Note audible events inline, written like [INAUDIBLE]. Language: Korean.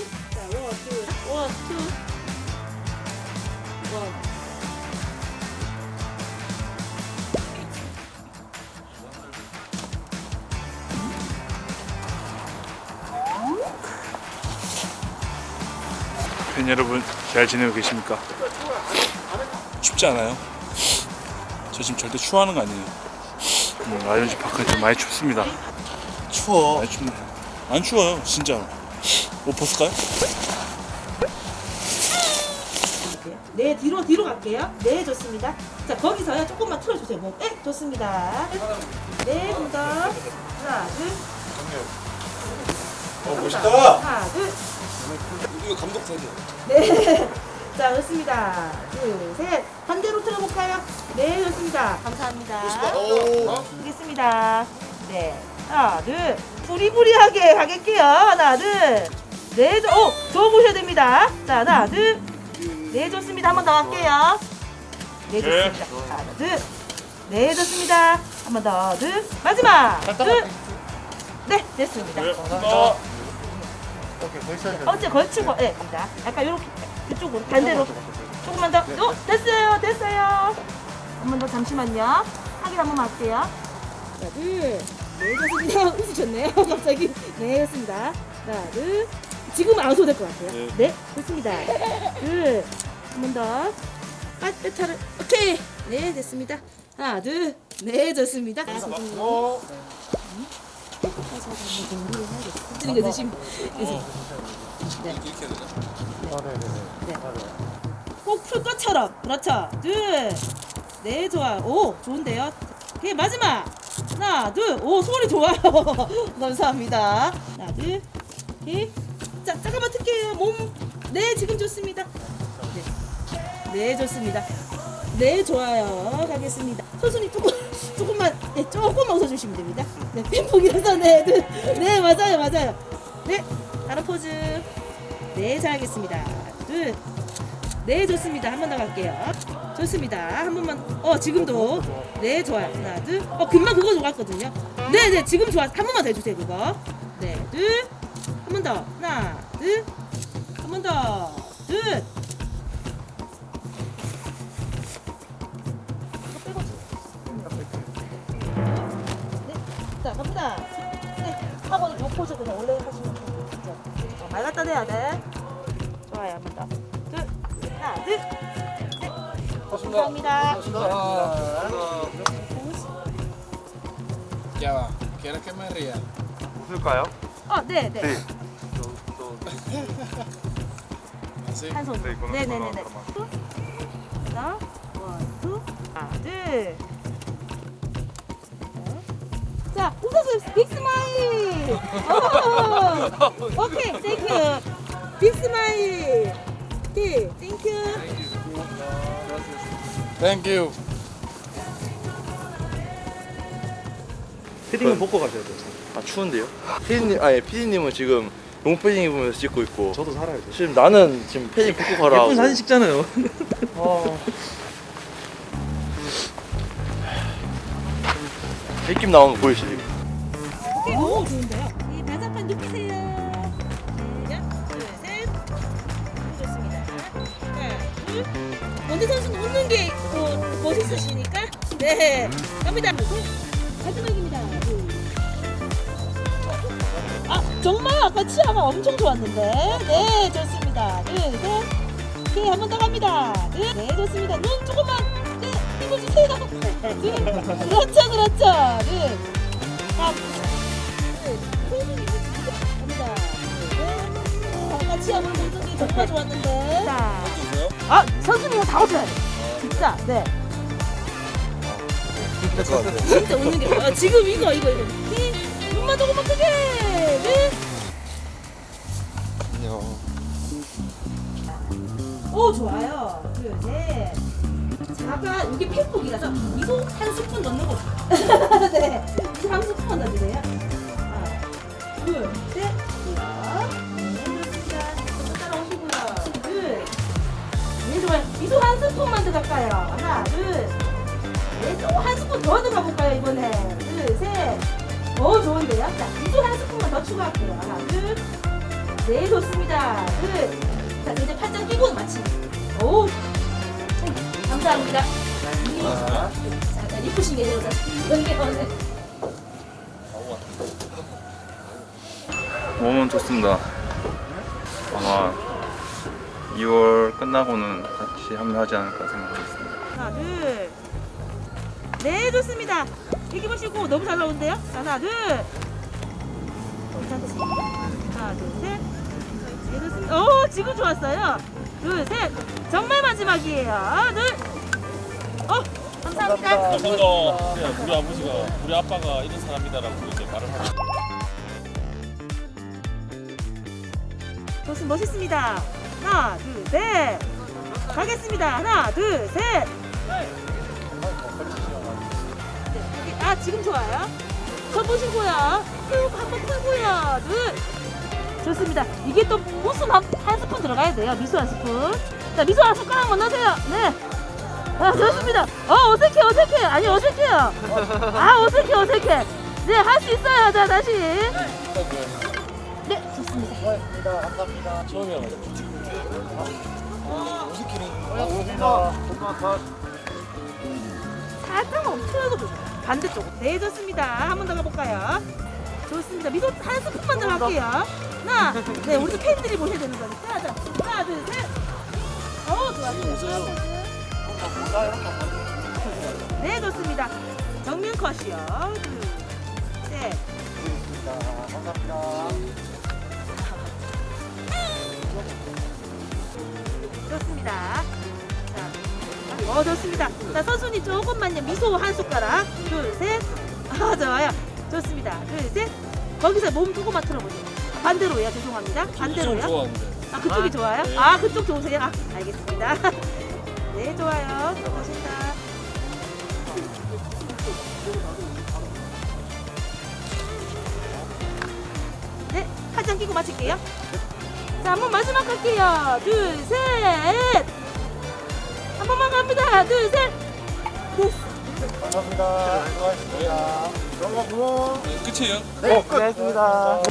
two. 자, one, two. one, two. one. 팬 여러분 잘 지내고 계십니까? 춥지 않아요? 저 지금 절대 추워하는 거 아니에요. 음, 라이온즈 파크는 좀 많이 춥습니다. 추워. 많이 춥네. 안 추워요, 진짜로. 옷 벗을까요? 네, 뒤로 뒤로 갈게요. 네, 좋습니다. 자, 거기서요. 조금만 틀어주세요. 뭐, 네, 좋습니다. 네, 좀 더. 하나, 둘. 어, 멋있다. 하나, 둘. 이거 감독 사진. 네. [LAUGHS] 자, 좋습니다. 둘, 셋. 반대로 틀어볼까요? 네, 좋습니다. 감사합니다. 오. 하겠습니다. 네. 하나, 둘. 부리부리하게 가겠게요. 하나, 둘. 네, 저, 오, 저 보셔야 됩니다. 자, 하나, 둘. 네, 좋습니다. 한 번더 갈게요. 네, 좋습니다. 하나, 둘. 네, 좋습니다. 한 번 더, 둘. 마지막. 둘. 네, 됐습니다. 돼. 어째 걸치고, 네, 입니다. 약간 이렇게, 이쪽으로, 반대로. 조금만 더. 어, 됐어요, 됐어요. 한 번 더, 잠시만요. 확인 한 번만 할게요. 자, 둘. 네, 좋습니다. [LAUGHS] 웃으셨네요, [LAUGHS] 갑자기. 네, 좋습니다. 하나, 둘. 지금 안 웃어도 될것 같아요. 네. 네, 좋습니다. 둘. 한번 더. 빠뜨차를. 오케이. 네, 됐습니다. 하나, 둘. 네, 좋습니다. 어. 드는 거 드시면. 네. 아, 네, 네, 네. 아, 네. 꼭풀 것처럼 그렇죠 둘 네 좋아요 오 좋은데요 오케이 마지막 하나 둘 오 소리 좋아요 [LAUGHS] 감사합니다 하나 둘 오케이 자 잠깐만 틀게요. 몸네 지금 좋습니다. 네, 네 좋습니다. 네 좋아요. 가겠습니다. 선수님 조금 조금만 네 조금만 웃어주시면 됩니다. 네 팬폭이라서 네 네 네, 맞아요 맞아요. 네 다른 포즈. 네 잘하겠습니다. 둘. 네 좋습니다. 한 번 더 갈게요. 좋습니다. 한 번만 어 지금도. 네 좋아요. 하나 둘 어 금방 그거 좋았거든요. 네 네 지금 좋아 한 번만 더 해주세요 그거. 네 둘 한 번 더. 하나 둘 한 번 더 둘. 자 갑니다. 네 하고 요 포즈 그냥. 원래 하시면 돼요 진짜 어, 말 갖다 대야 돼. 좋아요 한 번 더. 둘. 하나 둘 셋. 감사합니다. ¿quieres que me ría? 웃을까요? 어 네 네. 네. 한 손. 네, 네네네네. 그거나 two. 하나, one, two, 하나, 둘. 자, 웃어주세요. big smile. 오, okay, thank you. big smile. okay, thank you. You. 패딩은 벗고 가셔야 돼요. 아, 추운데요? 피디님, 아니, 피디님은 지금 롱패딩 입으면서 찍고 있고. 저도 살아야 돼요. 지금 나는 지금 패딩 벗고 가라. 예쁜 사진 찍잖아요. 아. 느낌 나오는 거 보이시죠? 오, 좋은데요. 이 바삭한 눕히세요. 시작. 둘, 셋. 좋습니다. 하나, 둘. 원대 선수는 웃는 게 어, 멋있으시니까. 네. 갑니다. 마지막입니다. 정말 아까 치아가 엄청 좋았는데. 네, 좋습니다. 둘, 셋. 오케이, 한번 더 갑니다. 둘, 네, 좋습니다. 눈 조금만. 네, 힘을 주세요. 둘. 그렇죠, 그렇죠. 둘. 아, 같이 한번 보는 게 정말 좋았는데. 자. 아, 선수님 다 웃어야 돼. 진짜, 네. 진짜 웃는 게. 아, 지금 이거, 이거, 이거. 미소 한 스푼 넣는 거죠. [LAUGHS] 네. 미소 한 스푼 넣어주세요. 하나, 둘, 셋. 네. 네, 좋아요. 미소 한 스푼만 들어갈까요? 하나, 둘. 네, 또한 스푼 더 들어가 볼까요, 이번에? 둘, 셋. 오, 좋은데요? 자, 미소 한 스푼만 더 추가할게요. 하나, 둘. 네, 좋습니다. 둘. 자, 이제 팔짱 끼고 마치. 오. 음, 감사합니다. 자, 자, 이쁘신 게 되어서 연계원을. 몸은 좋습니다. 아마 2월 끝나고는 같이 합류하지 않을까 생각하겠습니다. 하나, 둘. 네, 좋습니다. 이렇게 보시고 너무 잘 나오는데요? 자, 하나, 둘. 하나, 둘, 셋. 네, 좋습니다. 오, 지금 좋았어요. 둘, 셋. 정말 마지막이에요. 둘. 어, 감사합니다. 감사합니다. 우리 아버지가 우리 아빠가 이런 사람이다라고 이제 말을 하고 좋습니다. 멋있습니다. 하나, 둘, 셋. 가겠습니다. 하나, 둘, 셋. 네, 아, 지금 좋아요. 저 보시고요. 쭉 한번 풀고요. 둘. 좋습니다. 이게 또 무슨 한, 한 스푼 들어가야 돼요. 미수 한 스푼. 자, 미수 한 숟가락 한번 넣으세요. 네. 아, 좋습니다. 어, 어색해, 어색해. 아니, 어색해요. 아, 어색해, 어색해. 네, 할 수 있어요. 자, 다시. 네, 좋습니다. 처음에 와가지고 살짝 멈춰서 반대쪽. 네, 좋습니다. 한 번 더 가볼까요? 좋습니다. 미소 한 스푼만 더 할게요. 하나, 네, 우리 팬들이 보셔야 되는 거니까. 자, 하나, 둘, 셋. 어, 좋았어요. 네, 좋습니다. 정면 컷이요. 둘, 셋. 좋습니다. 자, 어 좋습니다. 자 선수님 조금만요. 미소 한 숟가락. 둘, 셋. 아 좋아요. 좋습니다. 둘, 셋. 거기서 몸 조금만 틀어보세요. 반대로요. 죄송합니다. 좀 반대로요. 아 그쪽이 좋아요? 네. 아 그쪽 좋으세요? 아 알겠습니다. 네 좋아요. 고맙습니다. 네 팔짱 끼고 마칠게요. 자 한 번 마지막 할게요. 둘 셋. 한 번만 갑니다. 둘 셋. 끝이에요. 네, 고맙습니다.